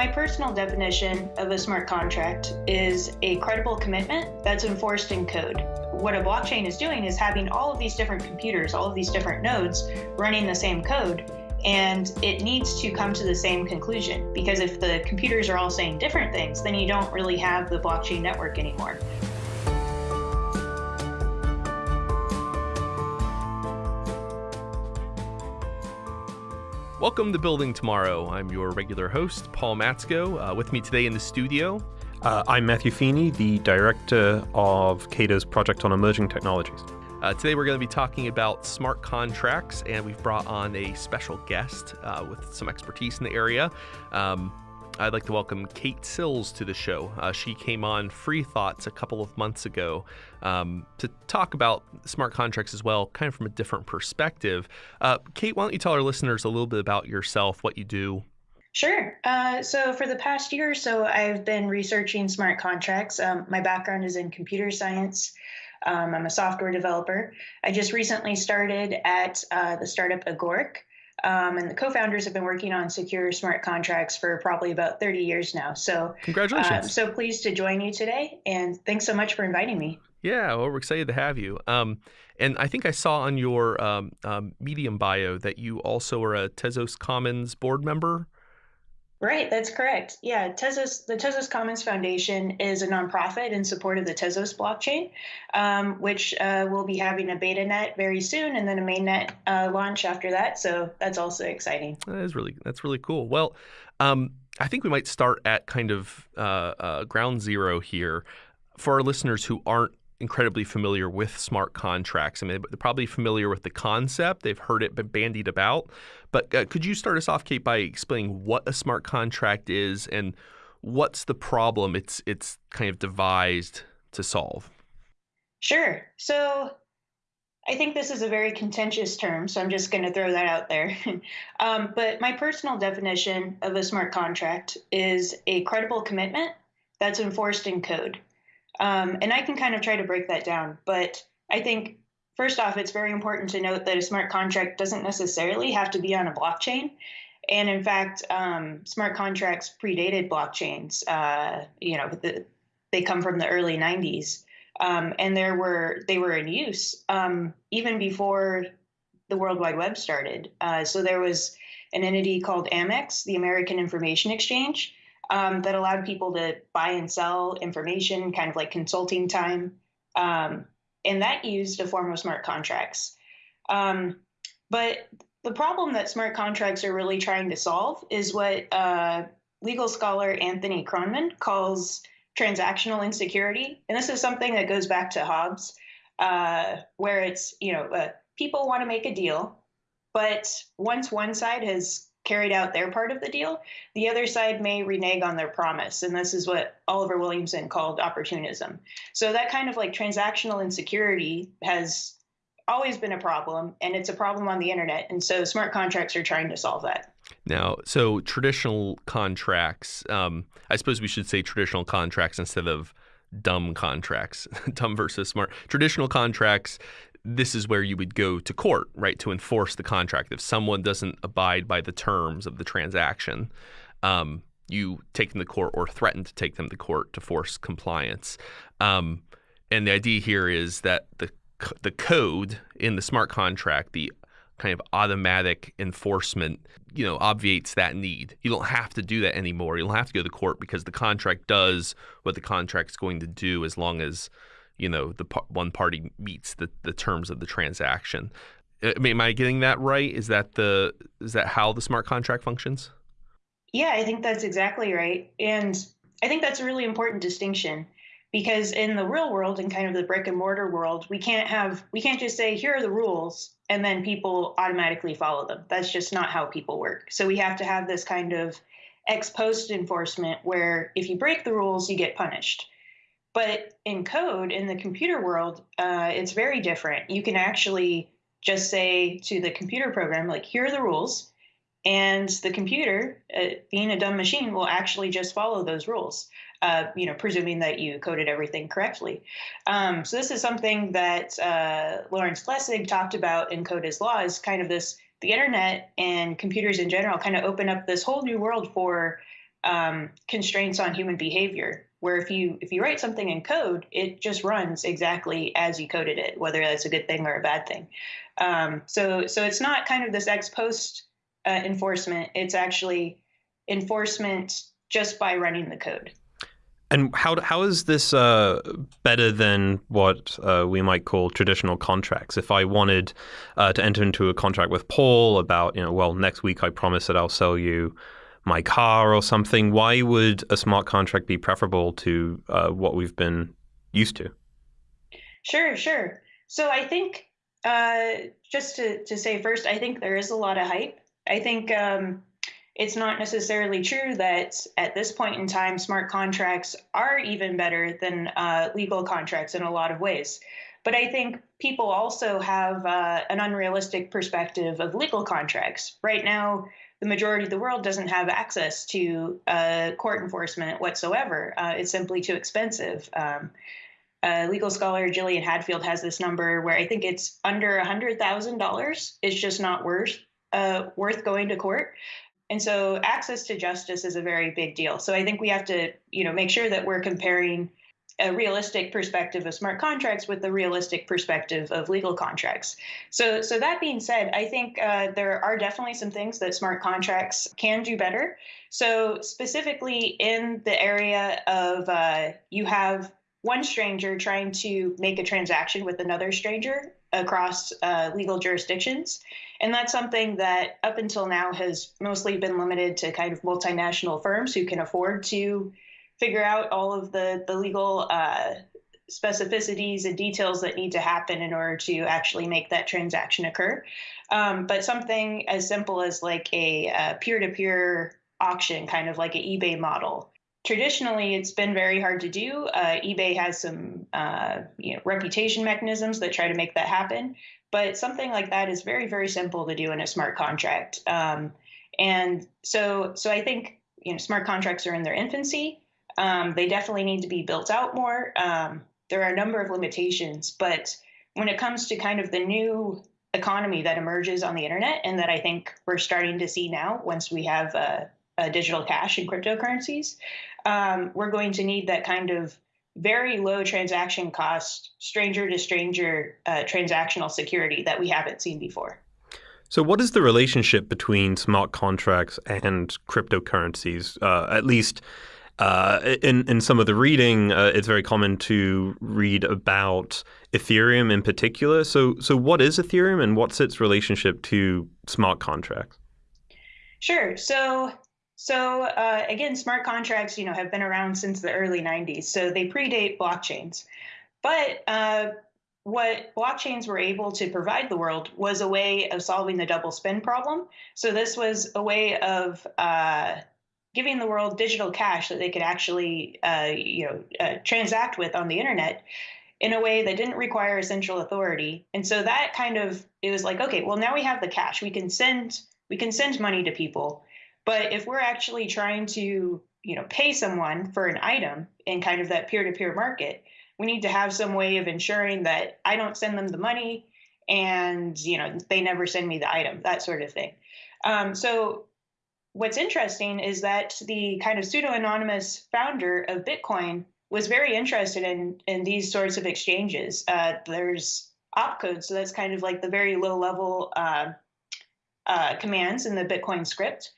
my personal definition of a smart contract is a credible commitment that's enforced in code. What a blockchain is doing is having all of these different computers, all of these different nodes running the same code, and it needs to come to the same conclusion because if the computers are all saying different things, then you don't really have the blockchain network anymore. Welcome to Building Tomorrow. I'm your regular host, Paul Matzko. Uh, with me today in the studio, uh, I'm Matthew Feeney, the director of Cato's project on emerging technologies. Uh, today we're going to be talking about smart contracts, and we've brought on a special guest uh, with some expertise in the area. Um, I'd like to welcome Kate Sills to the show. Uh, she came on Free Thoughts a couple of months ago um, to talk about smart contracts as well, kind of from a different perspective. Uh, Kate, why don't you tell our listeners a little bit about yourself, what you do? Sure. Uh, so, for the past year or so, I've been researching smart contracts. Um, my background is in computer science. Um, I'm a software developer. I just recently started at uh, the startup Agoric, um, and the co-founders have been working on secure smart contracts for probably about 30 years now. So congratulations! I'm so pleased to join you today, and thanks so much for inviting me. Yeah, well, we're excited to have you. Um, and I think I saw on your um, um, Medium bio that you also are a Tezos Commons board member. Right, that's correct. Yeah, Tezos, the Tezos Commons Foundation is a nonprofit in support of the Tezos blockchain, um, which uh, will be having a beta net very soon, and then a mainnet uh, launch after that. So that's also exciting. That is really that's really cool. Well, um, I think we might start at kind of uh, uh ground zero here for our listeners who aren't incredibly familiar with smart contracts. I mean, they're probably familiar with the concept. They've heard it bandied about. But uh, could you start us off, Kate, by explaining what a smart contract is and what's the problem it's it's kind of devised to solve? Sure. So I think this is a very contentious term, so I'm just going to throw that out there. um, but my personal definition of a smart contract is a credible commitment that's enforced in code. Um, and I can kind of try to break that down. But I think, first off, it's very important to note that a smart contract doesn't necessarily have to be on a blockchain. And in fact, um, smart contracts predated blockchains. Uh, you know, the, they come from the early 90s. Um, and there were they were in use um, even before the World Wide Web started. Uh, so there was an entity called AMIX, the American Information Exchange, um, that allowed people to buy and sell information, kind of like consulting time. Um, and that used a form of smart contracts. Um, but the problem that smart contracts are really trying to solve is what uh, legal scholar Anthony Kronman calls transactional insecurity. And this is something that goes back to Hobbes, uh, where it's, you know, uh, people want to make a deal, but once one side has carried out their part of the deal, the other side may renege on their promise. And this is what Oliver Williamson called opportunism. So that kind of like transactional insecurity has always been a problem, and it's a problem on the internet. And so smart contracts are trying to solve that. Now, so traditional contracts, um, I suppose we should say traditional contracts instead of dumb contracts, dumb versus smart. Traditional contracts this is where you would go to court, right, to enforce the contract. If someone doesn't abide by the terms of the transaction, um, you take them to court or threaten to take them to court to force compliance. Um, and the idea here is that the the code in the smart contract, the kind of automatic enforcement, you know, obviates that need. You don't have to do that anymore. You don't have to go to court because the contract does what the contract's going to do as long as you know the one party meets the, the terms of the transaction. Uh, I mean, am I getting that right? Is that the is that how the smart contract functions? Yeah, I think that's exactly right, and I think that's a really important distinction because in the real world and kind of the brick and mortar world, we can't have we can't just say here are the rules and then people automatically follow them. That's just not how people work. So we have to have this kind of ex post enforcement where if you break the rules, you get punished. But in code, in the computer world, uh, it's very different. You can actually just say to the computer program, like, here are the rules. And the computer, uh, being a dumb machine, will actually just follow those rules, uh, you know, presuming that you coded everything correctly. Um, so this is something that uh, Lawrence Lessig talked about in Code is Law is kind of this, the internet and computers in general kind of open up this whole new world for um, constraints on human behavior where if you if you write something in code it just runs exactly as you coded it whether that's a good thing or a bad thing. Um, so so it's not kind of this ex post uh, enforcement. It's actually enforcement just by running the code. And how how is this uh, better than what uh, we might call traditional contracts? If I wanted uh, to enter into a contract with Paul about, you know, well, next week I promise that I'll sell you my car or something, why would a smart contract be preferable to uh, what we've been used to? Sure, sure. So I think uh, just to, to say first, I think there is a lot of hype. I think um, it's not necessarily true that at this point in time, smart contracts are even better than uh, legal contracts in a lot of ways. But I think people also have uh, an unrealistic perspective of legal contracts. Right now, the majority of the world doesn't have access to uh, court enforcement whatsoever. Uh, it's simply too expensive. Um, uh, legal scholar Gillian Hadfield has this number where I think it's under a hundred thousand dollars. It's just not worth uh, worth going to court. And so access to justice is a very big deal. So I think we have to, you know, make sure that we're comparing a realistic perspective of smart contracts with the realistic perspective of legal contracts. So, so that being said, I think uh, there are definitely some things that smart contracts can do better. So, specifically in the area of uh, you have one stranger trying to make a transaction with another stranger across uh, legal jurisdictions. And that's something that up until now has mostly been limited to kind of multinational firms who can afford to figure out all of the the legal uh, specificities and details that need to happen in order to actually make that transaction occur. Um, but something as simple as like a peer to peer auction, kind of like an eBay model. Traditionally, it's been very hard to do. Uh, eBay has some uh, you know, reputation mechanisms that try to make that happen, but something like that is very, very simple to do in a smart contract. Um, and so, so I think you know, smart contracts are in their infancy. Um, they definitely need to be built out more. Um, there are a number of limitations, but when it comes to kind of the new economy that emerges on the internet, and that I think we're starting to see now once we have uh, digital cash and cryptocurrencies, um, we're going to need that kind of very low transaction cost, stranger to stranger uh, transactional security that we haven't seen before. So, what is the relationship between smart contracts and cryptocurrencies? Uh, at least uh, in in some of the reading, uh, it's very common to read about Ethereum in particular. So, so what is Ethereum, and what's its relationship to smart contracts? Sure. So, so uh, again, smart contracts, you know, have been around since the early '90s. So they predate blockchains, but uh, what blockchains were able to provide the world was a way of solving the double spend problem. So this was a way of uh, giving the world digital cash that they could actually, uh, you know, uh, transact with on the internet in a way that didn't require a central authority. And so that kind of it was like, okay, well now we have the cash. We can send we can send money to people. But if we're actually trying to, you know, pay someone for an item in kind of that peer-to-peer market, we need to have some way of ensuring that I don't send them the money and you know they never send me the item, that sort of thing. Um, so what's interesting is that the kind of pseudo anonymous founder of Bitcoin was very interested in in these sorts of exchanges. Uh, there's opcode, so that's kind of like the very low level uh, uh, commands in the Bitcoin script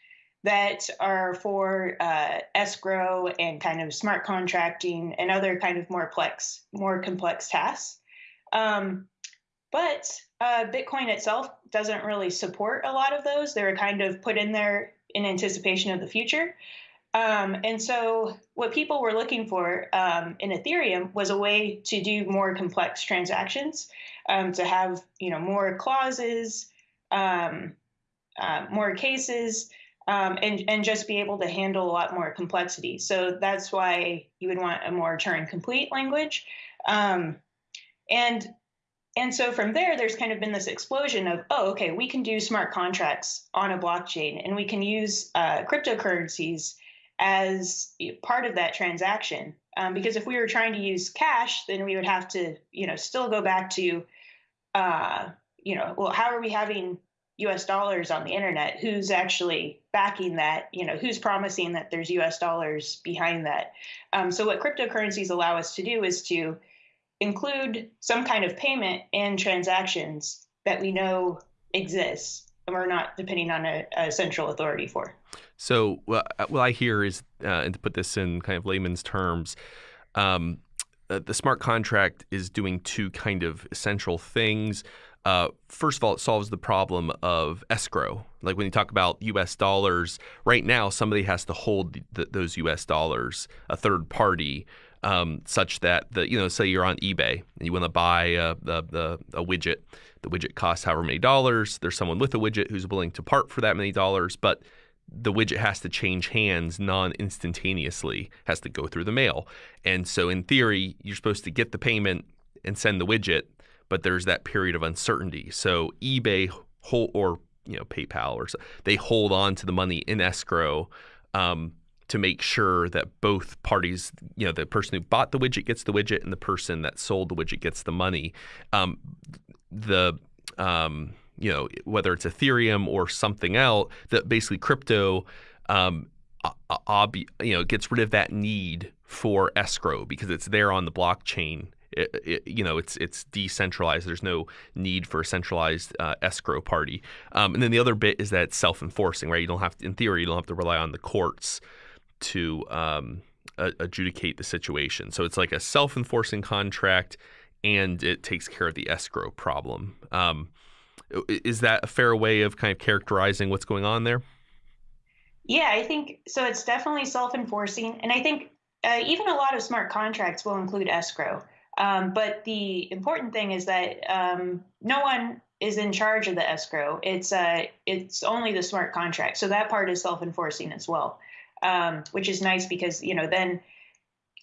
that are for uh, escrow and kind of smart contracting and other kind of more complex more complex tasks. Um, but uh, Bitcoin itself doesn't really support a lot of those. They're kind of put in there in anticipation of the future. Um, and so, what people were looking for um, in Ethereum was a way to do more complex transactions, um, to have you know more clauses, um, uh, more cases, um, and and just be able to handle a lot more complexity. So that's why you would want a more Turing complete language, um, and and so from there, there's kind of been this explosion of, oh, okay, we can do smart contracts on a blockchain and we can use uh, cryptocurrencies as part of that transaction. Um, because if we were trying to use cash, then we would have to, you know, still go back to, uh, you know, well, how are we having US dollars on the internet, who's actually backing that? You know, who's promising that there's US dollars behind that? Um, so, what cryptocurrencies allow us to do is to include some kind of payment in transactions that we know exists and we're not depending on a, a central authority for. So, what I hear is, uh, and to put this in kind of layman's terms, um, uh, the smart contract is doing two kind of essential things. Uh, first of all, it solves the problem of escrow. Like when you talk about U.S. dollars, right now somebody has to hold those U.S. dollars, a third party, um, such that the you know say you're on eBay and you want to buy a, a, a, widget. The widget costs however many dollars. There's someone with a widget who's willing to part for that many dollars, but the widget has to change hands non instantaneously, has to go through the mail. And so, in theory, you're supposed to get the payment and send the widget, but there's that period of uncertainty. So, eBay or you know PayPal or so, they hold on to the money in escrow um, to make sure that both parties, you know, the person who bought the widget gets the widget, and the person that sold the widget gets the money. Um, the um, you know, whether it's Ethereum or something else, that basically crypto, um, ob- you know, gets rid of that need for escrow because it's there on the blockchain. It, it, you know, it's it's decentralized. There's no need for a centralized uh, escrow party. Um, and then the other bit is that it's self-enforcing, right? You don't have, to, in theory, you don't have to rely on the courts to um, adjudicate the situation. So it's like a self-enforcing contract, and it takes care of the escrow problem. Um, is that a fair way of kind of characterizing what's going on there? Yeah, I think so. It's definitely self enforcing. And I think uh, even a lot of smart contracts will include escrow. Um, but the important thing is that um, no one is in charge of the escrow. It's uh, it's only the smart contract. So that part is self enforcing as well, um, which is nice because you know then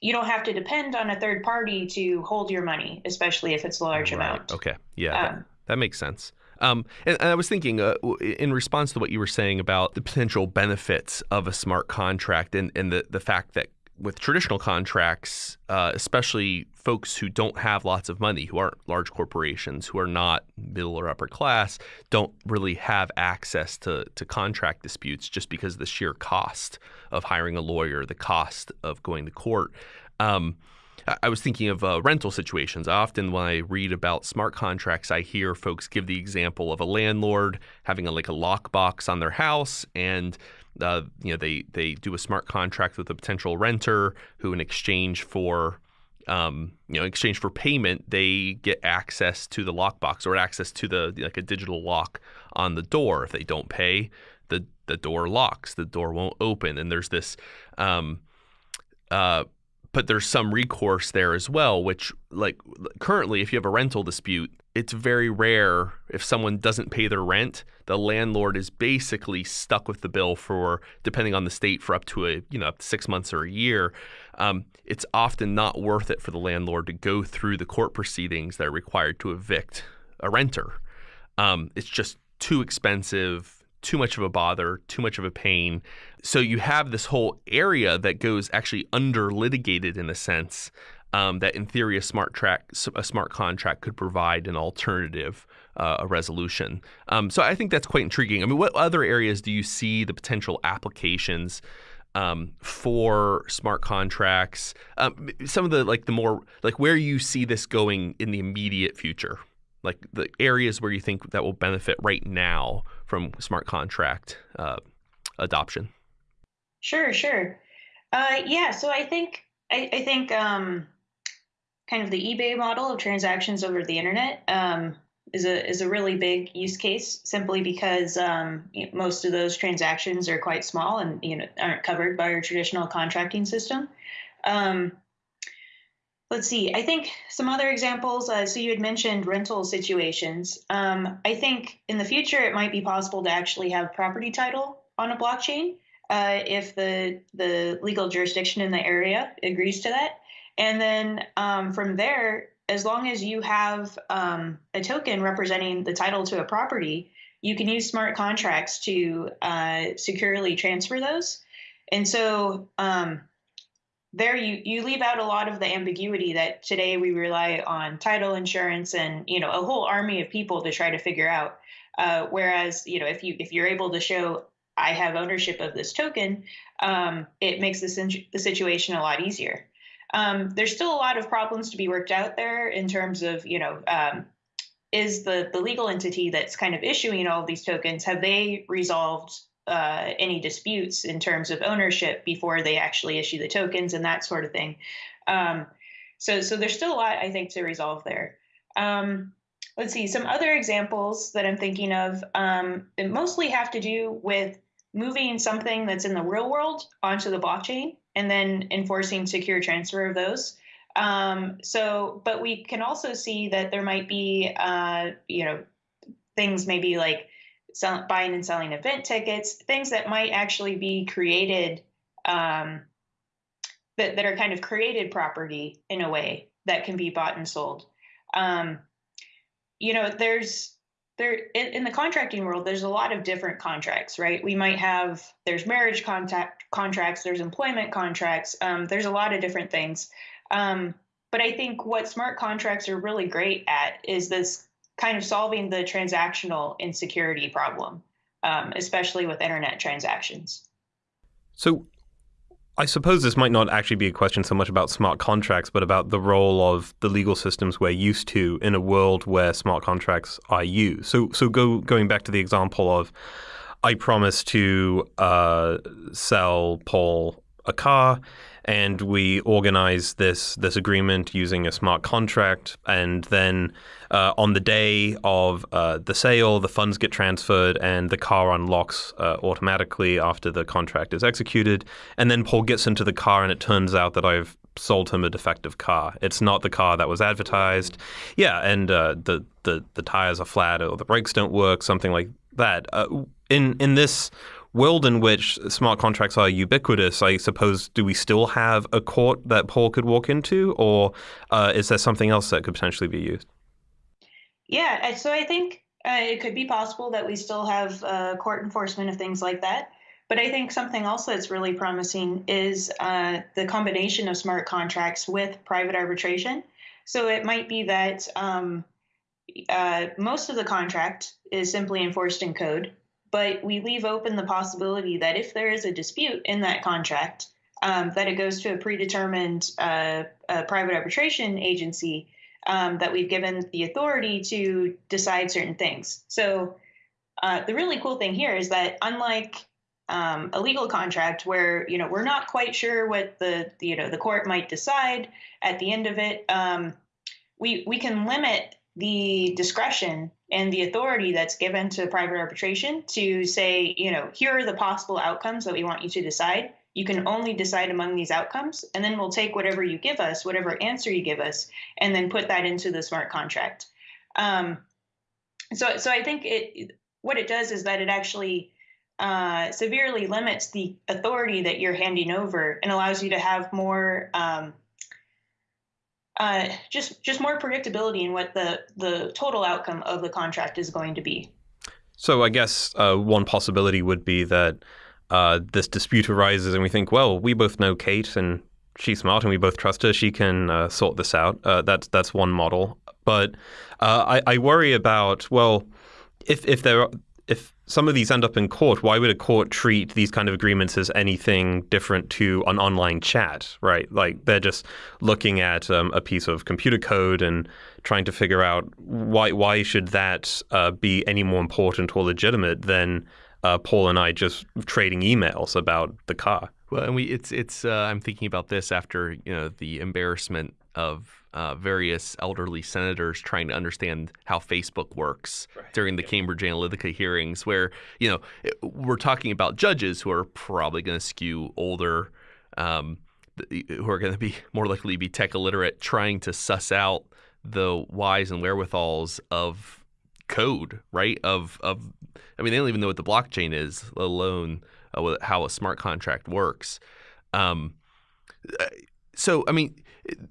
you don't have to depend on a third party to hold your money, especially if it's a large right. amount. Okay, yeah, that, um, that makes sense. Um, and, and, I was thinking, uh, in response to what you were saying about the potential benefits of a smart contract and, and the, the fact that with traditional contracts, uh, especially folks who don't have lots of money, who aren't large corporations, who are not middle or upper class, don't really have access to, to contract disputes just because of the sheer cost of hiring a lawyer, the cost of going to court. Um, I was thinking of uh, rental situations. Often, when I read about smart contracts, I hear folks give the example of a landlord having a, like a lockbox on their house, and uh, you know they they do a smart contract with a potential renter who, in exchange for um, you know, in exchange for payment, they get access to the lockbox or access to the like a digital lock on the door. If they don't pay, the the door locks. The door won't open, and there's this. Um, uh, but there's some recourse there as well which like currently if you have a rental dispute it's very rare if someone doesn't pay their rent the landlord is basically stuck with the bill for depending on the state for up to a you know up to six months or a year um, it's often not worth it for the landlord to go through the court proceedings that are required to evict a renter um, it's just too expensive too much of a bother, too much of a pain. So you have this whole area that goes actually under litigated in a sense. Um, that in theory a smart track a smart contract could provide an alternative uh, a resolution. Um, so I think that's quite intriguing. I mean, what other areas do you see the potential applications um, for smart contracts? Um, some of the like the more like where you see this going in the immediate future like the areas where you think that will benefit right now from smart contract uh, adoption? Sure, sure. Uh, yeah, so I think I, I think um, kind of the eBay model of transactions over the internet um, is a is a really big use case simply because um, most of those transactions are quite small and you know aren't covered by our traditional contracting system. Um, Let's see. I think some other examples. Uh, so you had mentioned rental situations. Um, I think in the future it might be possible to actually have property title on a blockchain uh, if the the legal jurisdiction in the area agrees to that. And then um, from there, as long as you have um, a token representing the title to a property, you can use smart contracts to uh, securely transfer those. And so um, there you you leave out a lot of the ambiguity that today we rely on title insurance and you know a whole army of people to try to figure out. Uh, whereas you know if you if you're able to show I have ownership of this token, um, it makes this the situation a lot easier. Um, there's still a lot of problems to be worked out there in terms of you know um, is the the legal entity that's kind of issuing all of these tokens have they resolved uh, any disputes in terms of ownership before they actually issue the tokens and that sort of thing. Um, so, so there's still a lot I think to resolve there. Um, let's see some other examples that I'm thinking of. Um, mostly have to do with moving something that's in the real world onto the blockchain and then enforcing secure transfer of those. Um, so, but we can also see that there might be, uh, you know, things maybe like sell, buying and selling event tickets, things that might actually be created, um, that, that are kind of created property in a way that can be bought and sold. Um, you know, there's there in, in, the contracting world, there's a lot of different contracts, right? We might have there's marriage contact contracts, there's employment contracts, um, there's a lot of different things. Um, but I think what smart contracts are really great at is this kind of solving the transactional insecurity problem, um, especially with internet transactions. So, I suppose this might not actually be a question so much about smart contracts, but about the role of the legal systems we're used to in a world where smart contracts are used. So, so go going back to the example of, I promise to uh, sell Paul a car and we organize this this agreement using a smart contract, and then uh, on the day of uh, the sale, the funds get transferred, and the car unlocks uh, automatically after the contract is executed. And then Paul gets into the car, and it turns out that I've sold him a defective car. It's not the car that was advertised. Yeah, and uh, the the the tires are flat or the brakes don't work, something like that. Uh, in in this world in which smart contracts are ubiquitous, I suppose, do we still have a court that Paul could walk into, or uh, is there something else that could potentially be used? Yeah, so I think uh, it could be possible that we still have uh, court enforcement of things like that. But I think something else that's really promising is uh, the combination of smart contracts with private arbitration. So it might be that um, uh, most of the contract is simply enforced in code, but we leave open the possibility that if there is a dispute in that contract, um, that it goes to a predetermined uh, a private arbitration agency um, that we've given the authority to decide certain things. So uh, the really cool thing here is that unlike um, a legal contract where you know we're not quite sure what the, you know the court might decide at the end of it, um, we we can limit the discretion and the authority that's given to private arbitration to say, you know, here are the possible outcomes that we want you to decide. You can only decide among these outcomes, and then we'll take whatever you give us, whatever answer you give us, and then put that into the smart contract. Um, so, so I think it what it does is that it actually uh, severely limits the authority that you're handing over and allows you to have more um, uh, just just more predictability in what the the total outcome of the contract is going to be. So I guess uh, one possibility would be that uh, this dispute arises, and we think, well, we both know Kate, and she's smart, and we both trust her. She can uh, sort this out. Uh, that's that's one model. But I, I worry about well, if if there if some of these end up in court, why would a court treat these kind of agreements as anything different to an online chat, right? Like they're just looking at um, a piece of computer code and trying to figure out why why should that uh, be any more important or legitimate than uh, Paul and I just trading emails about the car. Well, and we it's it's uh, I'm thinking about this after you know the embarrassment of uh, various elderly senators trying to understand how Facebook works right. during the Cambridge Analytica hearings, where you know we're talking about judges who are probably going to skew older, um, who are going to be more likely to be tech illiterate, trying to suss out the whys and wherewithals of code, right? Of of, I mean, they don't even know what the blockchain is, let alone uh, how a smart contract works. Um, uh, so, I mean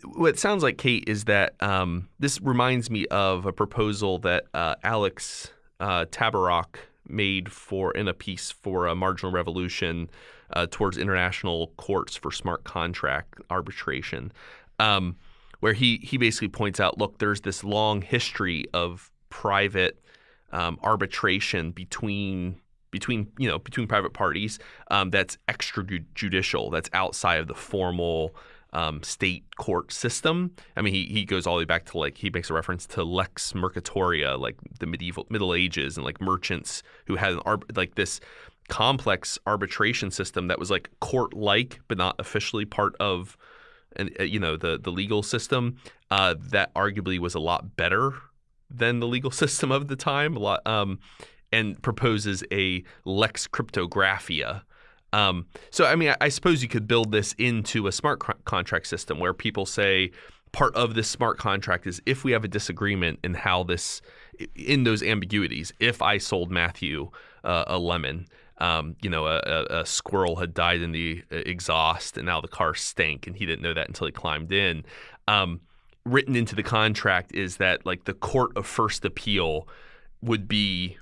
what it sounds like, Kate, is that um, this reminds me of a proposal that uh, Alex uh, Tabarrok made for in a piece for a marginal revolution uh, towards international courts for smart contract arbitration, um, where he he basically points out, look, there's this long history of private um, arbitration between between you know between private parties um, that's extrajudicial, that's outside of the formal um, state court system. I mean, he, he goes all the way back to like he makes a reference to lex mercatoria, like the medieval Middle Ages, and like merchants who had an like this complex arbitration system that was like court-like but not officially part of and uh, you know the the legal system uh, that arguably was a lot better than the legal system of the time a lot um, and proposes a lex cryptographia um, so I mean I, I, suppose you could build this into a smart co- contract system where people say part of this smart contract is if we have a disagreement in how this in those ambiguities if I sold Matthew uh, a lemon um, you know, a, a, squirrel had died in the uh, exhaust and now the car stank, and he didn't know that until he climbed in. Um, written into the contract is that like the court of first appeal would be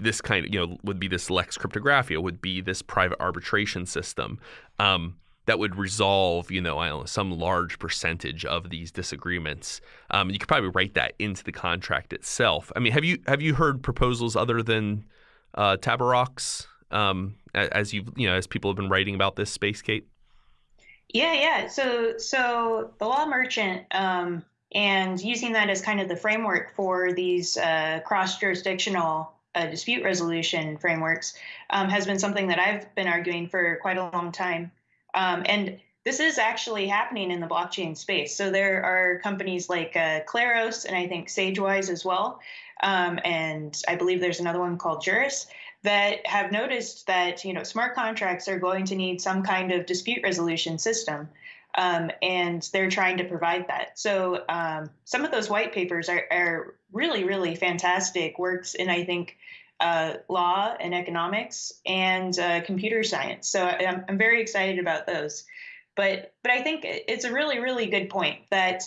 this kind of you know would be this lex cryptographia would be this private arbitration system um, that would resolve you know know some large percentage of these disagreements. Um, you could probably write that into the contract itself. I mean, have you have you heard proposals other than uh, Tabarrok's um, as you you know as people have been writing about this space, Kate? Yeah, yeah. So so the law merchant um, and using that as kind of the framework for these uh, cross jurisdictional uh, dispute resolution frameworks um, has been something that I've been arguing for quite a long time. Um, and this is actually happening in the blockchain space. So there are companies like uh, Kleros and I think SageWise as well. Um, and I believe there's another one called Juris that have noticed that you know smart contracts are going to need some kind of dispute resolution system. Um, and they're trying to provide that. So um, some of those white papers are, are, really, really fantastic works in, I think, uh, law and economics and uh, computer science. So I'm, I'm, very excited about those. But but I think it's a really, really good point that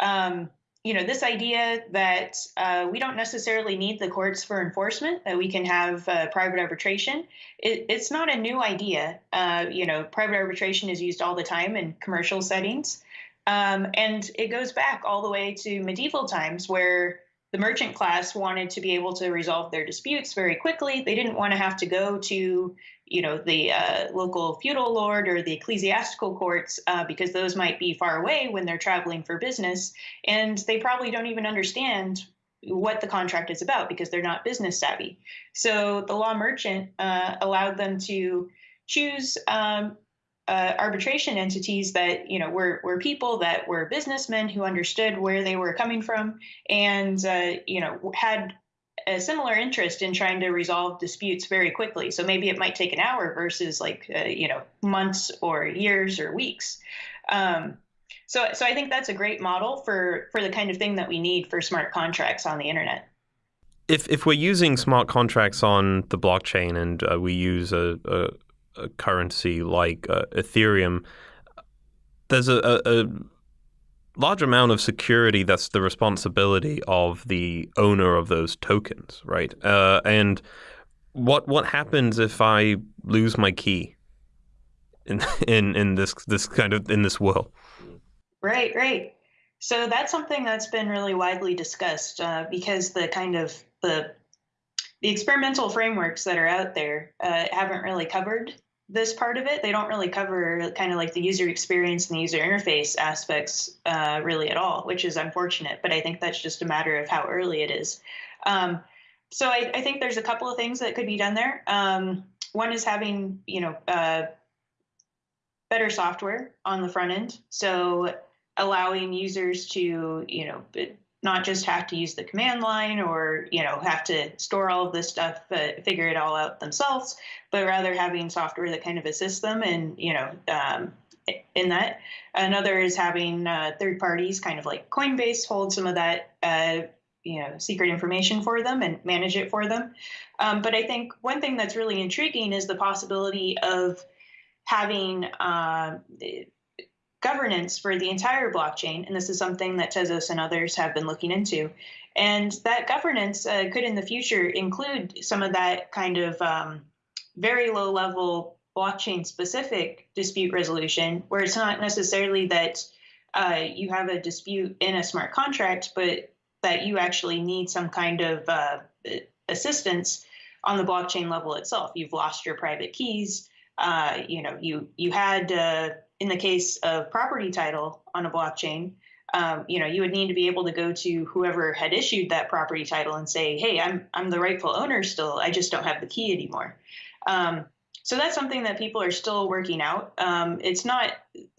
um, you know, this idea that uh, we don't necessarily need the courts for enforcement, that we can have uh, private arbitration, it, it's not a new idea. Uh, you know, private arbitration is used all the time in commercial settings. Um, and it goes back all the way to medieval times where the merchant class wanted to be able to resolve their disputes very quickly. They didn't want to have to go to you know the uh, local feudal lord or the ecclesiastical courts uh, because those might be far away when they're traveling for business and they probably don't even understand what the contract is about because they're not business savvy. So the law merchant uh, allowed them to choose um, uh, arbitration entities that you know were, were people that were businessmen who understood where they were coming from and uh, you know had a similar interest in trying to resolve disputes very quickly. So maybe it might take an hour versus like uh, you know months or years or weeks. Um, so so I think that's a great model for for the kind of thing that we need for smart contracts on the internet. If if we're using smart contracts on the blockchain and uh, we use a, a, a currency like uh, Ethereum, there's a, a large amount of security that's the responsibility of the owner of those tokens, right? Uh, and what what happens if I lose my key in in in this this kind of in this world? Right, right. So that's something that's been really widely discussed uh, because the kind of the the experimental frameworks that are out there uh, haven't really covered this part of it. They don't really cover kind of like the user experience and the user interface aspects uh, really at all, which is unfortunate. But I think that's just a matter of how early it is. Um, so I, I, think there's a couple of things that could be done there. Um, one is having you know uh, better software on the front end, so allowing users to you know not just have to use the command line or you know have to store all of this stuff uh, figure it all out themselves but rather having software that kind of assists them and you know um, in that. Another is having uh, third parties kind of like coinbase hold some of that uh, you know secret information for them and manage it for them. Um, but i think one thing that's really intriguing is the possibility of having uh, governance for the entire blockchain, and this is something that Tezos and others have been looking into. And that governance uh, could in the future include some of that kind of um, very low level blockchain specific dispute resolution, where it's not necessarily that uh, you have a dispute in a smart contract, but that you actually need some kind of uh, assistance on the blockchain level itself. You've lost your private keys. Uh, you know, you you had uh, in the case of property title on a blockchain, um, you know, you would need to be able to go to whoever had issued that property title and say, "Hey, I'm I'm the rightful owner still. I just don't have the key anymore." Um, so that's something that people are still working out. Um, it's not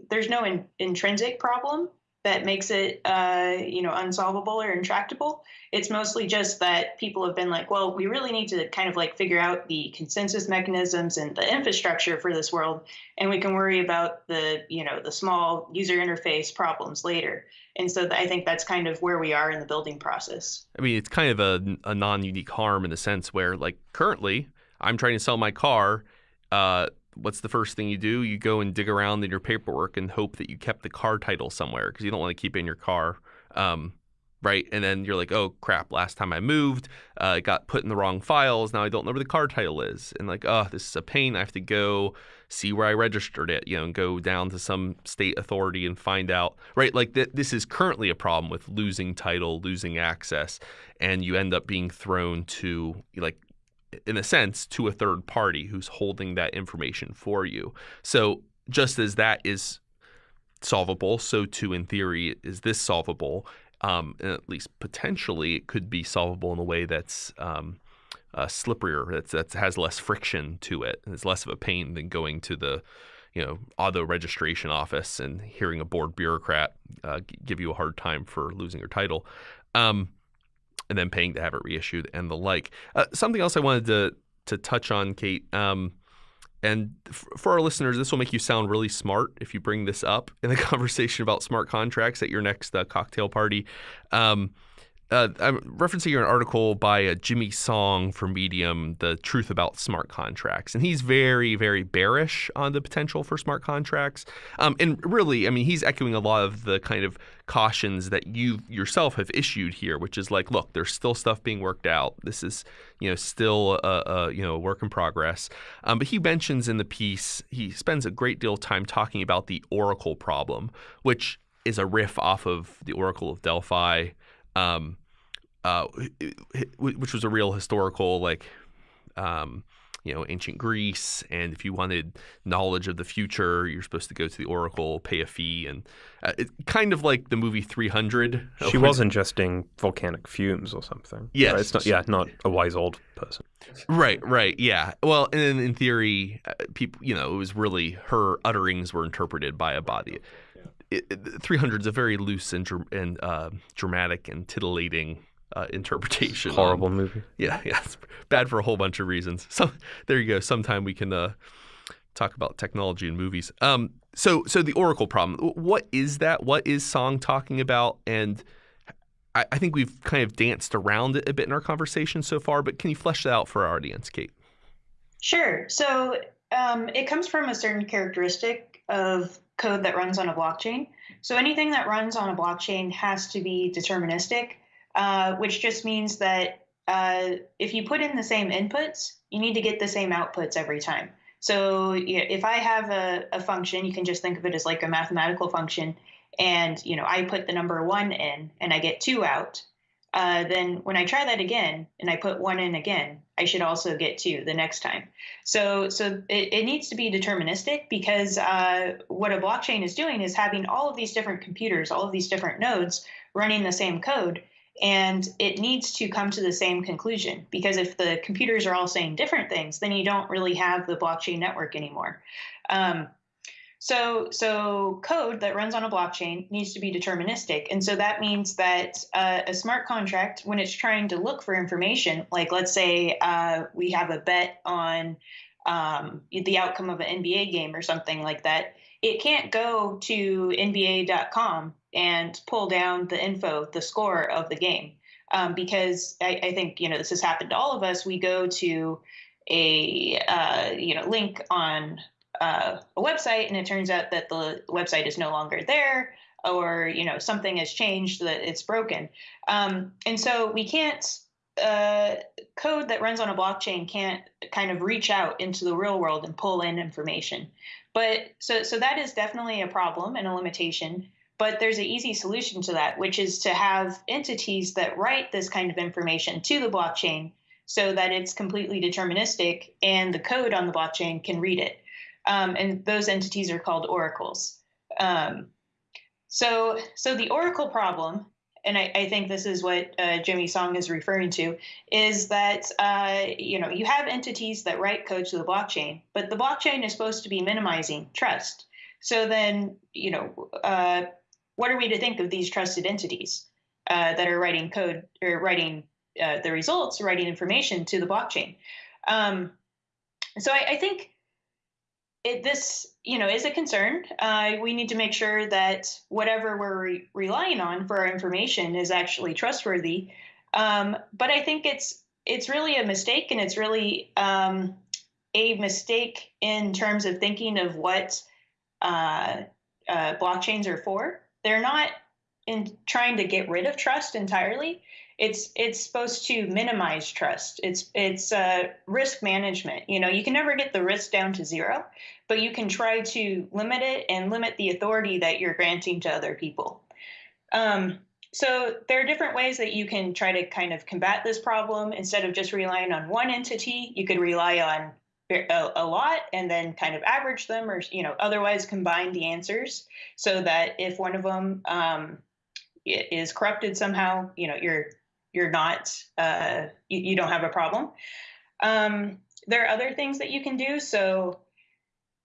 there's no in, intrinsic problem that makes it uh, you know unsolvable or intractable. It's mostly just that people have been like, well, we really need to kind of like figure out the consensus mechanisms and the infrastructure for this world, and we can worry about the you know the small user interface problems later. And so I think that's kind of where we are in the building process. I mean, it's kind of a, a non-unique harm in the sense where, like, currently, I'm trying to sell my car. Uh, what's the first thing you do? You go and dig around in your paperwork and hope that you kept the car title somewhere because you don't want to keep it in your car. Um, right? And then you're like, oh crap, last time I moved, uh, it got put in the wrong files. Now I don't know where the car title is. And like, oh, this is a pain. I have to go see where I registered it, you know, and go down to some state authority and find out, right? Like th- this is currently a problem with losing title, losing access, and you end up being thrown to like in a sense, to a third party who's holding that information for you. So just as that is solvable, so too in theory is this solvable. Um, at least potentially, it could be solvable in a way that's um, uh, slipperier, that's, that has less friction to it, and it's less of a pain than going to the you know auto registration office and hearing a bored bureaucrat uh, give you a hard time for losing your title. Um, and then paying to have it reissued and the like. Uh, something else I wanted to to touch on, Kate. Um, and for our listeners, this will make you sound really smart if you bring this up in the conversation about smart contracts at your next uh, cocktail party. Um, uh, I'm referencing an article by uh, Jimmy Song for Medium, The Truth About Smart Contracts. And he's very, very bearish on the potential for smart contracts. Um, and really, I mean, he's echoing a lot of the kind of cautions that you yourself have issued here, which is like, look, there's still stuff being worked out. This is, you know, still a, a you know, work in progress. Um, but he mentions in the piece, he spends a great deal of time talking about the Oracle problem, which is a riff off of the Oracle of Delphi um, uh, which was a real historical like um, you know ancient Greece. And if you wanted knowledge of the future, you're supposed to go to the oracle, pay a fee, and uh, it, kind of like the movie 300. She was ingesting volcanic fumes or something. Yes, right? it's not. Yeah, not a wise old person. Right, right, yeah. Well, and in theory, uh, people, you know, it was really her utterings were interpreted by a body. It, it, 300 is a very loose and, and uh, dramatic and titillating uh, interpretation. Horrible movie. Yeah, yeah, it's bad for a whole bunch of reasons. So there you go. Sometime we can uh, talk about technology in movies. Um, so so the Oracle problem. What is that? What is Song talking about? And I, I think we've kind of danced around it a bit in our conversation so far. But can you flesh that out for our audience, Kate? Sure. So um, it comes from a certain characteristic of code that runs on a blockchain. So anything that runs on a blockchain has to be deterministic, uh, which just means that uh, if you put in the same inputs, you need to get the same outputs every time. So if I have a, a function, you can just think of it as like a mathematical function, and you know I put the number one in and I get two out. Uh, then when I try that again and I put one in again, I should also get two the next time. So so it, it needs to be deterministic because uh, what a blockchain is doing is having all of these different computers, all of these different nodes running the same code, and it needs to come to the same conclusion because if the computers are all saying different things, then you don't really have the blockchain network anymore. Um, so, so code that runs on a blockchain needs to be deterministic, and so that means that uh, a smart contract, when it's trying to look for information, like let's say uh, we have a bet on um, the outcome of an NBA game or something like that, it can't go to NBA.com and pull down the info, the score of the game, um, because I, I, think you know this has happened to all of us. We go to a uh, you know link on uh, a website, and it turns out that the website is no longer there. or you know something has changed that it's broken. Um, and so we can't uh, code that runs on a blockchain can't kind of reach out into the real world and pull in information. But so so that is definitely a problem and a limitation. But there's an easy solution to that, which is to have entities that write this kind of information to the blockchain so that it's completely deterministic and the code on the blockchain can read it. Um, and those entities are called oracles. Um, so, so the oracle problem, and I, I think this is what uh, Jimmy Song is referring to, is that uh, you know you have entities that write code to the blockchain, but the blockchain is supposed to be minimizing trust. So then, you know, uh, what are we to think of these trusted entities uh, that are writing code or writing uh, the results, writing information to the blockchain? Um, so I, I think it, this, you know, is a concern. Uh, we need to make sure that whatever we're re- relying on for our information is actually trustworthy. Um, but I think it's it's really a mistake, and it's really um, a mistake in terms of thinking of what uh, uh, blockchains are for they're not in trying to get rid of trust entirely. It's it's supposed to minimize trust. It's it's uh, risk management. You know, you can never get the risk down to zero, but you can try to limit it and limit the authority that you're granting to other people. Um, so there are different ways that you can try to kind of combat this problem. Instead of just relying on one entity, you could rely on a, a, lot and then kind of average them or you know otherwise combine the answers so that if one of them um, is corrupted somehow you know you're you're not uh, you, you, don't have a problem um, there are other things that you can do so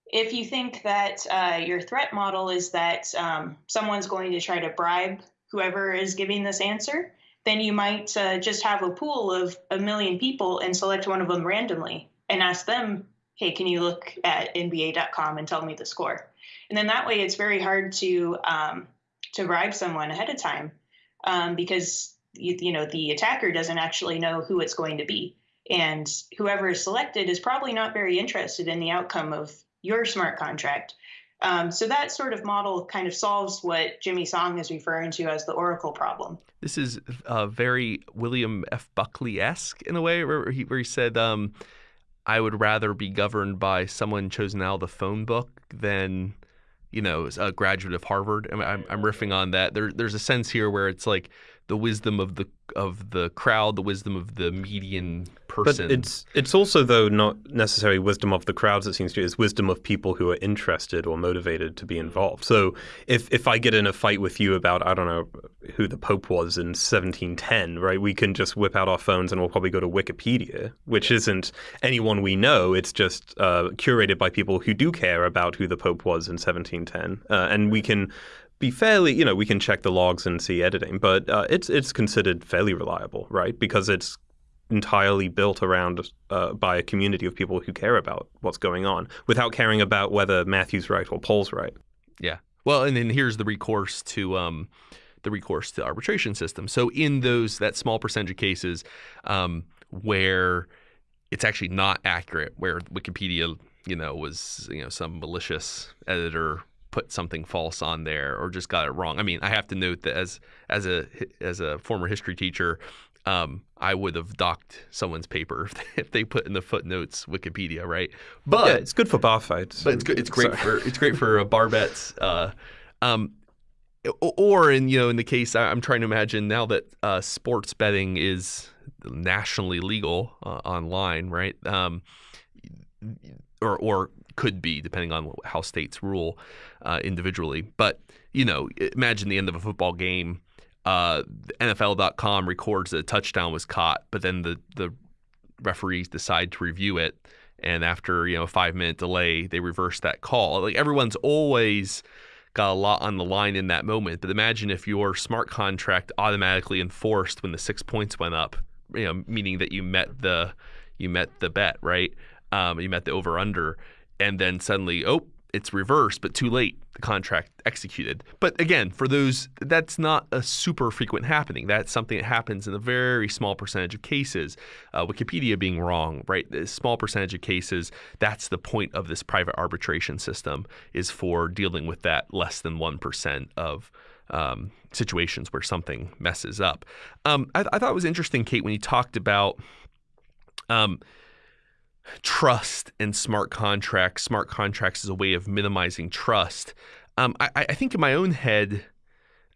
if you think that uh, your threat model is that um, someone's going to try to bribe whoever is giving this answer then you might uh, just have a pool of a million people and select one of them randomly and ask them, hey, can you look at NBA.com and tell me the score? And then that way, it's very hard to um, to bribe someone ahead of time um, because you, you know the attacker doesn't actually know who it's going to be, and whoever is selected is probably not very interested in the outcome of your smart contract. Um, so that sort of model kind of solves what Jimmy Song is referring to as the Oracle problem. This is uh, very William F. Buckley esque in a way, where he, where he said, um, I would rather be governed by someone chosen out of the phone book than, you know, a graduate of Harvard. I I'm, I'm riffing on that. There, there's a sense here where it's like the wisdom of the of the crowd, the wisdom of the median person. But it's it's also though not necessarily wisdom of the crowds. It seems to be it's wisdom of people who are interested or motivated to be involved. So if if I get in a fight with you about I don't know who the Pope was in 1710, right? We can just whip out our phones and we'll probably go to Wikipedia, which isn't anyone we know. It's just uh, curated by people who do care about who the Pope was in 1710, uh, and we can be fairly, you know, we can check the logs and see editing, but uh, it's it's considered fairly reliable, right? Because it's entirely built around uh, by a community of people who care about what's going on, without caring about whether Matthew's right or Paul's right. Yeah. Well, and then here's the recourse to um, the recourse to arbitration system. So in those that small percentage of cases um, where it's actually not accurate, where Wikipedia, you know, was you know some malicious editor put something false on there or just got it wrong. I mean, I have to note that as as a as a former history teacher, um, I would have docked someone's paper if they, if they, put in the footnotes Wikipedia, right? But yeah, it's good for bar fights. But it's good. It's great Sorry. for it's great for uh, bar bets. Uh, um, or in you know in the case I'm trying to imagine now that uh, sports betting is nationally legal uh, online, right? Um, or or could be depending on how states rule uh, individually. But you know, imagine the end of a football game. Uh, NFL.com records that a touchdown was caught, but then the the referees decide to review it, and after you know a five minute delay, they reverse that call. Like everyone's always got a lot on the line in that moment. But imagine if your smart contract automatically enforced when the six points went up, you know, meaning that you met the you met the bet, right? Um, you met the over under, and then suddenly, oh, it's reversed, but too late, the contract executed. But again, for those, that's not a super frequent happening. That's something that happens in a very small percentage of cases. Uh, Wikipedia being wrong, right? A small percentage of cases. That's the point of this private arbitration system is for dealing with that less than one percent of um, situations where something messes up. Um, I, I, thought it was interesting, Kate, when you talked about. Um, trust and smart contracts. Smart contracts is a way of minimizing trust. Um, I, I, think in my own head,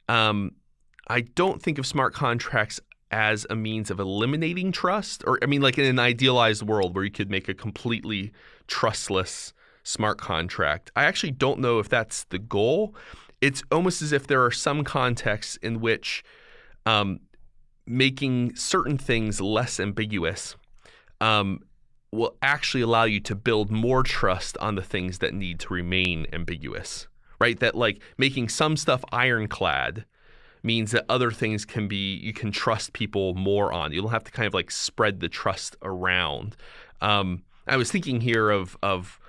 um, I don't think of smart contracts as a means of eliminating trust, or I mean, like in an idealized world where you could make a completely trustless smart contract. I actually don't know if that's the goal. It's almost as if there are some contexts in which um, making certain things less ambiguous um, will actually allow you to build more trust on the things that need to remain ambiguous, right? That like making some stuff ironclad means that other things can be you can trust people more on. You don't have to kind of like spread the trust around. Um, I was thinking here of of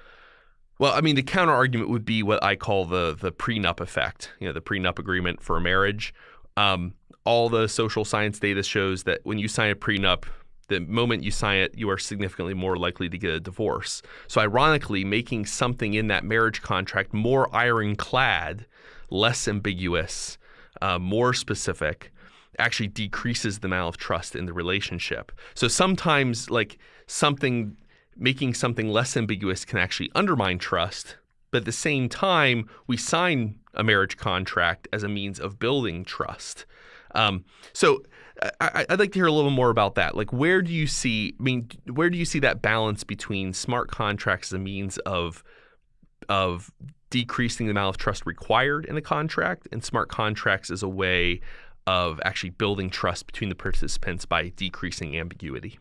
well, I mean, the counter argument would be what I call the the prenup effect. You know, the prenup agreement for a marriage. Um, all the social science data shows that when you sign a prenup, the moment you sign it, you are significantly more likely to get a divorce. So, ironically, making something in that marriage contract more ironclad, less ambiguous, uh, more specific, actually decreases the amount of trust in the relationship. So, sometimes, like something, making something less ambiguous can actually undermine trust. But at the same time, we sign a marriage contract as a means of building trust. Um, so, I, would like to hear a little more about that. Like, where do you see? I mean, where do you see that balance between smart contracts as a means of of decreasing the amount of trust required in a contract, and smart contracts as a way of actually building trust between the participants by decreasing ambiguity?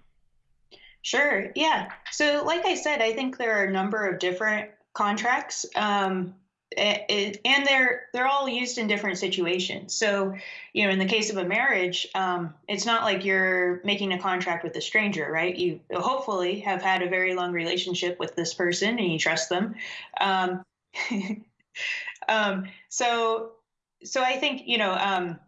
Sure. Yeah. So, like I said, I think there are a number of different contracts. Um, and they're they're all used in different situations. So, you know, in the case of a marriage, um, it's not like you're making a contract with a stranger, right? You hopefully have had a very long relationship with this person and you trust them. Um, um, so, so I think you know um,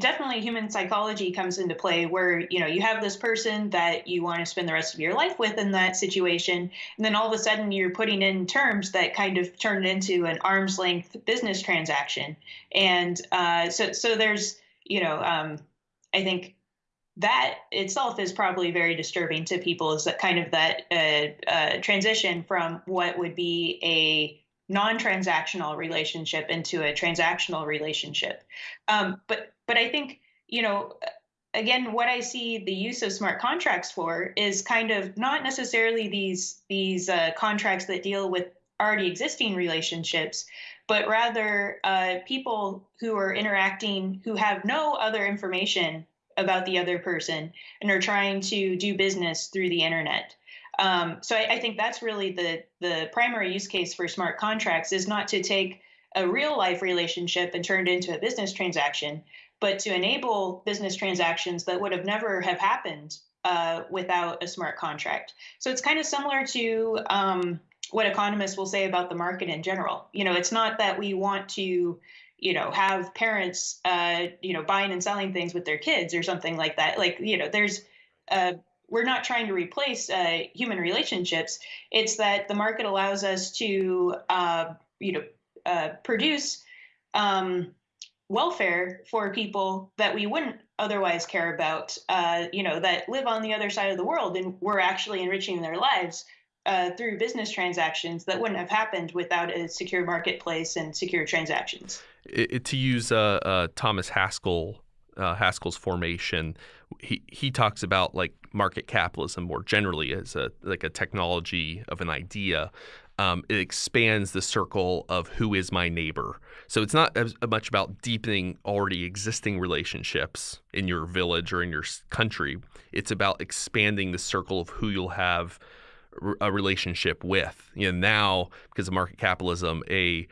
definitely human psychology comes into play where you know you have this person that you want to spend the rest of your life with in that situation and then all of a sudden you're putting in terms that kind of turn into an arm's length business transaction. And uh, so so there's you know um, i think that itself is probably very disturbing to people is that kind of that uh, uh, transition from what would be a non-transactional relationship into a transactional relationship. Um, but but I think, you know, again, what I see the use of smart contracts for is kind of not necessarily these these uh, contracts that deal with already existing relationships, but rather uh, people who are interacting who have no other information about the other person and are trying to do business through the internet. Um, so I, I, think that's really the the primary use case for smart contracts is not to take a real life relationship and turn it into a business transaction, but to enable business transactions that would have never have happened uh, without a smart contract. So it's kind of similar to um, what economists will say about the market in general. You know, it's not that we want to, you know, have parents, uh, you know, buying and selling things with their kids or something like that. Like, you know, there's uh, we're not trying to replace uh, human relationships. It's that the market allows us to, uh, you know, uh, produce um, welfare for people that we wouldn't otherwise care about, uh, you know, that live on the other side of the world and we're actually enriching their lives uh, through business transactions that wouldn't have happened without a secure marketplace and secure transactions. It, it, to use uh, uh Thomas Haskell, uh, Haskell's formation, he, he talks about like market capitalism more generally as a like a technology of an idea um, it expands the circle of who is my neighbor. So it's not as much about deepening already existing relationships in your village or in your country. It's about expanding the circle of who you'll have a relationship with. You know, now because of market capitalism, a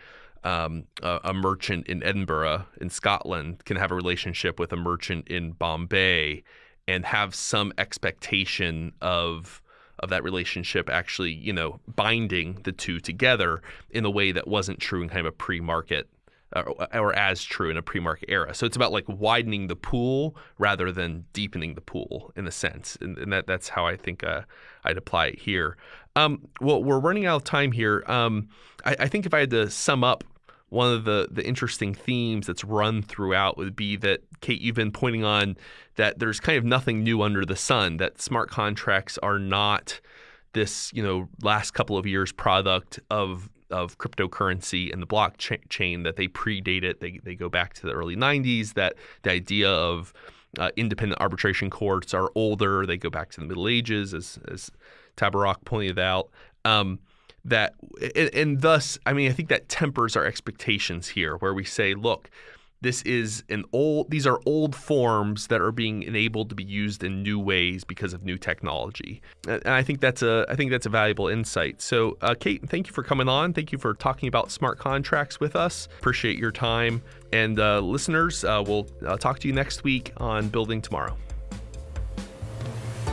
um, a, a merchant in Edinburgh in Scotland can have a relationship with a merchant in Bombay and have some expectation of of that relationship actually, you know, binding the two together in a way that wasn't true in kind of a pre-market or, or as true in a pre-market era. So it's about like widening the pool rather than deepening the pool in a sense, and, and that that's how I think uh, I'd apply it here. Um, well, we're running out of time here. Um, I, I think if I had to sum up one of the the interesting themes that's run throughout would be that Kate, you've been pointing on that there's kind of nothing new under the sun. That smart contracts are not this you know last couple of years product of of cryptocurrency and the blockchain that they predate it. They they go back to the early 90s. That the idea of uh, independent arbitration courts are older. They go back to the Middle Ages, as as Tabarrok pointed out. Um, that and, thus i mean i think that tempers our expectations here where we say look this is an old these are old forms that are being enabled to be used in new ways because of new technology. And i think that's a i think that's a valuable insight. So uh, kate thank you for coming on. Thank you for talking about smart contracts with us. Appreciate your time. And uh, listeners uh, we'll uh, talk to you next week on building tomorrow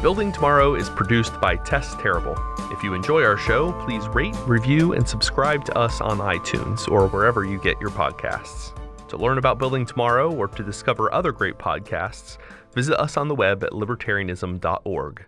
Building Tomorrow is produced by Tess Terrible. If you enjoy our show, please rate, review, and subscribe to us on iTunes or wherever you get your podcasts. To learn about Building Tomorrow or to discover other great podcasts, visit us on the web at libertarianism.org.